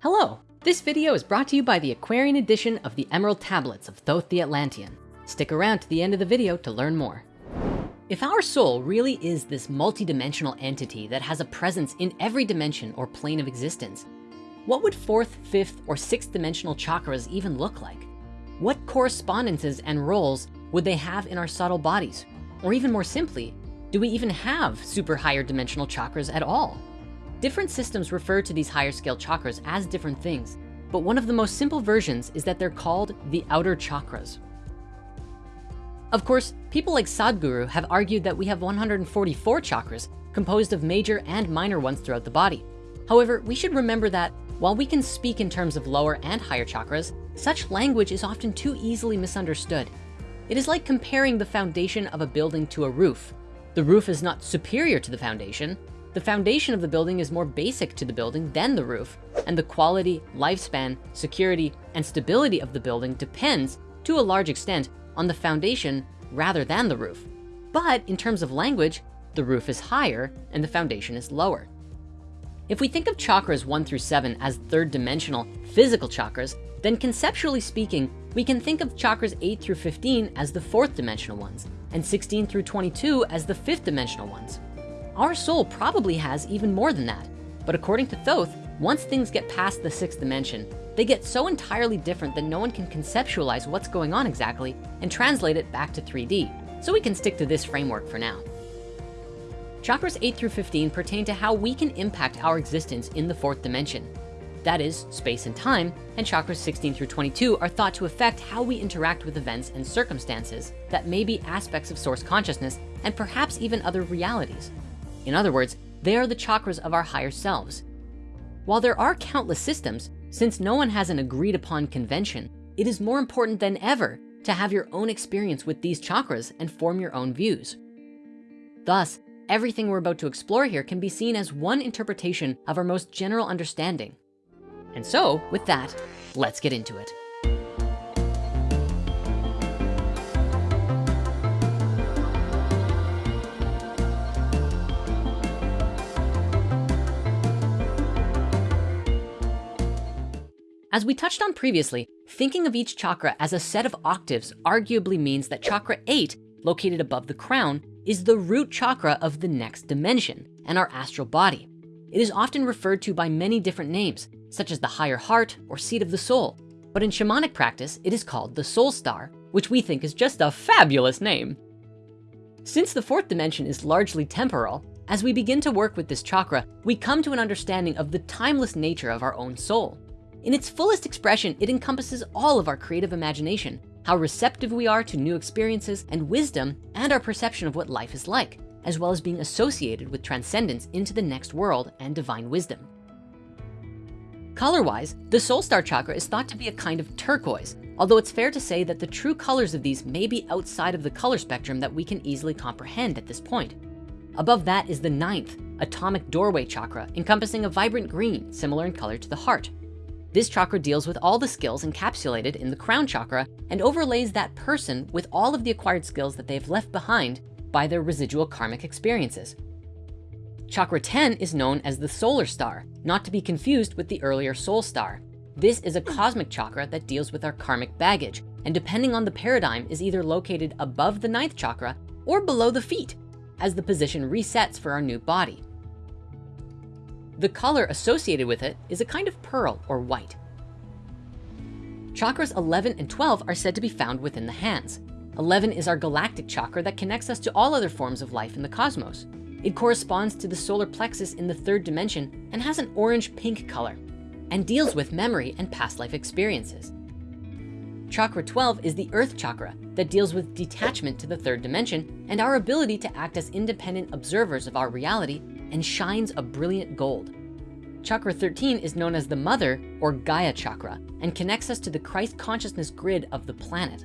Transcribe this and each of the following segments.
Hello, this video is brought to you by the Aquarian edition of the Emerald Tablets of Thoth the Atlantean. Stick around to the end of the video to learn more. If our soul really is this multidimensional entity that has a presence in every dimension or plane of existence, what would fourth, fifth, or sixth dimensional chakras even look like? What correspondences and roles would they have in our subtle bodies? Or even more simply, do we even have super higher dimensional chakras at all? Different systems refer to these higher scale chakras as different things, but one of the most simple versions is that they're called the outer chakras. Of course, people like Sadhguru have argued that we have 144 chakras composed of major and minor ones throughout the body. However, we should remember that while we can speak in terms of lower and higher chakras, such language is often too easily misunderstood. It is like comparing the foundation of a building to a roof. The roof is not superior to the foundation, the foundation of the building is more basic to the building than the roof, and the quality, lifespan, security, and stability of the building depends to a large extent on the foundation rather than the roof. But in terms of language, the roof is higher and the foundation is lower. If we think of chakras one through seven as third dimensional physical chakras, then conceptually speaking, we can think of chakras eight through 15 as the fourth dimensional ones and 16 through 22 as the fifth dimensional ones. Our soul probably has even more than that. But according to Thoth, once things get past the sixth dimension, they get so entirely different that no one can conceptualize what's going on exactly and translate it back to 3D. So we can stick to this framework for now. Chakras 8 through 15 pertain to how we can impact our existence in the fourth dimension. That is space and time, and chakras 16 through 22 are thought to affect how we interact with events and circumstances that may be aspects of source consciousness and perhaps even other realities. In other words, they are the chakras of our higher selves. While there are countless systems, since no one has an agreed upon convention, it is more important than ever to have your own experience with these chakras and form your own views. Thus, everything we're about to explore here can be seen as one interpretation of our most general understanding. And so with that, let's get into it. As we touched on previously, thinking of each chakra as a set of octaves arguably means that chakra eight, located above the crown, is the root chakra of the next dimension and our astral body. It is often referred to by many different names, such as the higher heart or seat of the soul. But in shamanic practice, it is called the soul star, which we think is just a fabulous name. Since the fourth dimension is largely temporal, as we begin to work with this chakra, we come to an understanding of the timeless nature of our own soul. In its fullest expression, it encompasses all of our creative imagination, how receptive we are to new experiences and wisdom, and our perception of what life is like, as well as being associated with transcendence into the next world and divine wisdom. Color-wise, the soul star chakra is thought to be a kind of turquoise, although it's fair to say that the true colors of these may be outside of the color spectrum that we can easily comprehend at this point. Above that is the ninth, atomic doorway chakra, encompassing a vibrant green, similar in color to the heart. This chakra deals with all the skills encapsulated in the crown chakra and overlays that person with all of the acquired skills that they've left behind by their residual karmic experiences. Chakra 10 is known as the solar star, not to be confused with the earlier soul star. This is a cosmic chakra that deals with our karmic baggage, and depending on the paradigm is either located above the ninth chakra or below the feet as the position resets for our new body. The color associated with it is a kind of pearl or white. Chakras 11 and 12 are said to be found within the hands. 11 is our galactic chakra that connects us to all other forms of life in the cosmos. It corresponds to the solar plexus in the third dimension and has an orange pink color and deals with memory and past life experiences. Chakra 12 is the earth chakra that deals with detachment to the third dimension and our ability to act as independent observers of our reality and shines a brilliant gold. Chakra 13 is known as the mother or Gaia chakra and connects us to the Christ consciousness grid of the planet.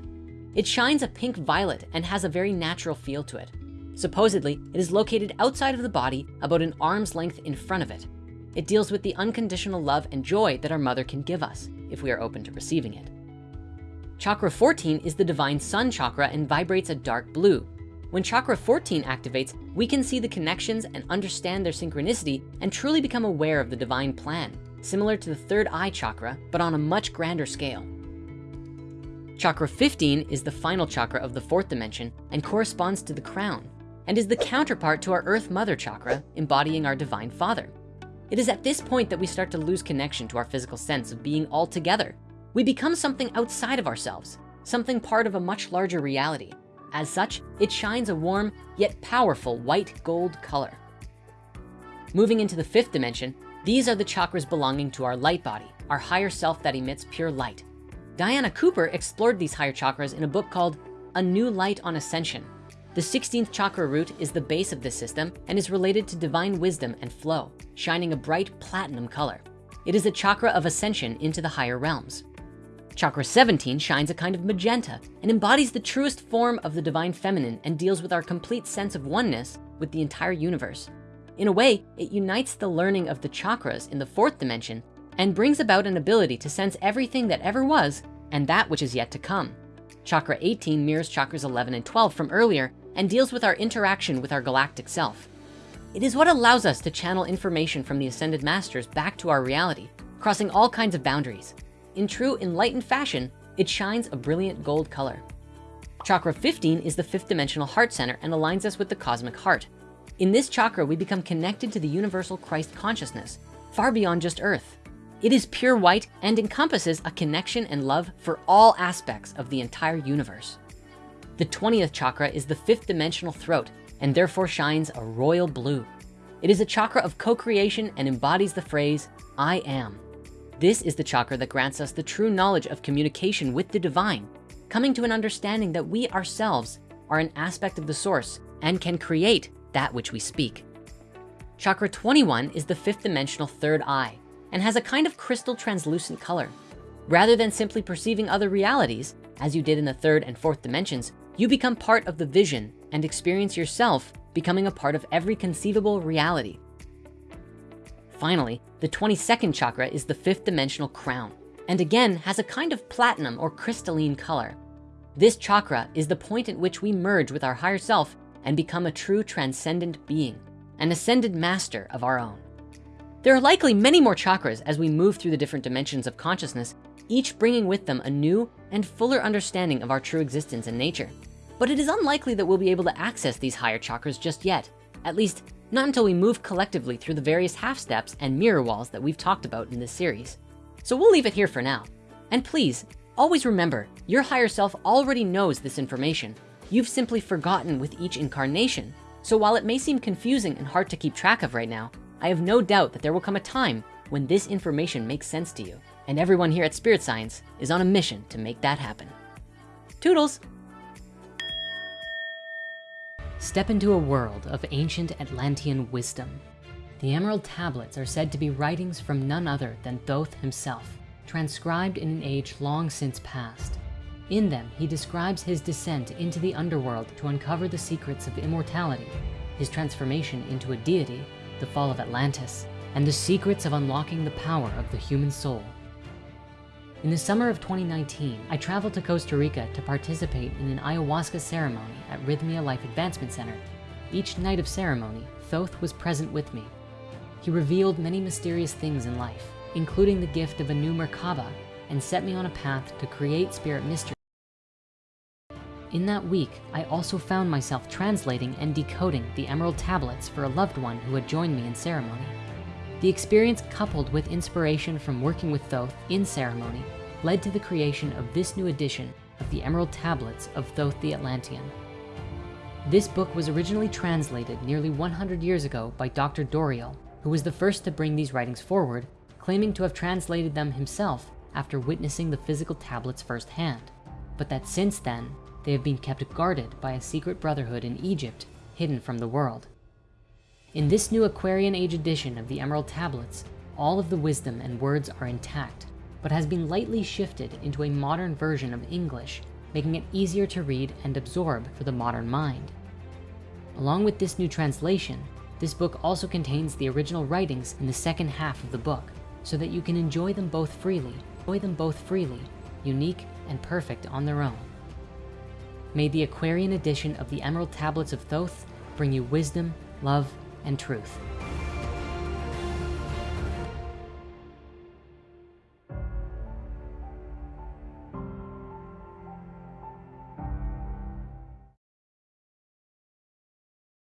It shines a pink violet and has a very natural feel to it. Supposedly, it is located outside of the body about an arm's length in front of it. It deals with the unconditional love and joy that our mother can give us if we are open to receiving it. Chakra 14 is the divine sun chakra and vibrates a dark blue. When chakra 14 activates, we can see the connections and understand their synchronicity and truly become aware of the divine plan. similar to the third eye chakra, but on a much grander scale. Chakra 15 is the final chakra of the fourth dimension and corresponds to the crown and is the counterpart to our earth mother chakra, embodying our divine father. It is at this point that we start to lose connection to our physical sense of being all together. We become something outside of ourselves, something part of a much larger reality. As such, it shines a warm yet powerful white gold color. Moving into the fifth dimension, these are the chakras belonging to our light body, our higher self that emits pure light. Diana Cooper explored these higher chakras in a book called A New Light on Ascension. The 16th chakra root is the base of this system and is related to divine wisdom and flow, shining a bright platinum color. It is a chakra of ascension into the higher realms. Chakra 17 shines a kind of magenta and embodies the truest form of the divine feminine and deals with our complete sense of oneness with the entire universe. In a way, it unites the learning of the chakras in the fourth dimension and brings about an ability to sense everything that ever was and that which is yet to come. Chakra 18 mirrors chakras 11 and 12 from earlier and deals with our interaction with our galactic self. It is what allows us to channel information from the ascended masters back to our reality, crossing all kinds of boundaries. In true enlightened fashion, it shines a brilliant gold color. Chakra 15 is the fifth dimensional heart center and aligns us with the cosmic heart. In this chakra, we become connected to the universal Christ consciousness, far beyond just earth. It is pure white and encompasses a connection and love for all aspects of the entire universe. The 20th chakra is the fifth dimensional throat and therefore shines a royal blue. It is a chakra of co-creation and embodies the phrase, I am. This is the chakra that grants us the true knowledge of communication with the divine, coming to an understanding that we ourselves are an aspect of the source and can create that which we speak. Chakra 21 is the fifth dimensional third eye and has a kind of crystal translucent color. Rather than simply perceiving other realities, as you did in the third and fourth dimensions, you become part of the vision and experience yourself becoming a part of every conceivable reality. Finally, the 22nd chakra is the fifth dimensional crown and again has a kind of platinum or crystalline color. This chakra is the point at which we merge with our higher self and become a true transcendent being, an ascended master of our own. There are likely many more chakras as we move through the different dimensions of consciousness each bringing with them a new and fuller understanding of our true existence and nature. But it is unlikely that we'll be able to access these higher chakras just yet, at least not until we move collectively through the various half steps and mirror walls that we've talked about in this series. So we'll leave it here for now. And please, always remember, your higher self already knows this information. You've simply forgotten with each incarnation. So while it may seem confusing and hard to keep track of right now, I have no doubt that there will come a time when this information makes sense to you. And everyone here at Spirit Science is on a mission to make that happen. Toodles. Step into a world of ancient Atlantean wisdom. The Emerald Tablets are said to be writings from none other than Thoth himself, transcribed in an age long since past. In them, he describes his descent into the underworld to uncover the secrets of immortality, his transformation into a deity, the fall of Atlantis, and the secrets of unlocking the power of the human soul. In the summer of 2019, I traveled to Costa Rica to participate in an ayahuasca ceremony at Rythmia Life Advancement Center. Each night of ceremony, Thoth was present with me. He revealed many mysterious things in life, including the gift of a new Merkaba, and set me on a path to create spirit mystery. In that week, I also found myself translating and decoding the emerald tablets for a loved one who had joined me in ceremony. The experience coupled with inspiration from working with Thoth in ceremony led to the creation of this new edition of the Emerald Tablets of Thoth the Atlantean. This book was originally translated nearly 100 years ago by Dr. Doreal, who was the first to bring these writings forward, claiming to have translated them himself after witnessing the physical tablets firsthand, but that since then, they have been kept guarded by a secret brotherhood in Egypt, hidden from the world. In this new Aquarian Age edition of the Emerald Tablets, all of the wisdom and words are intact, but has been lightly shifted into a modern version of English, making it easier to read and absorb for the modern mind. Along with this new translation, this book also contains the original writings in the second half of the book, so that you can enjoy them both freely, enjoy them both freely, unique and perfect on their own. May the Aquarian edition of the Emerald Tablets of Thoth bring you wisdom, love, and truth.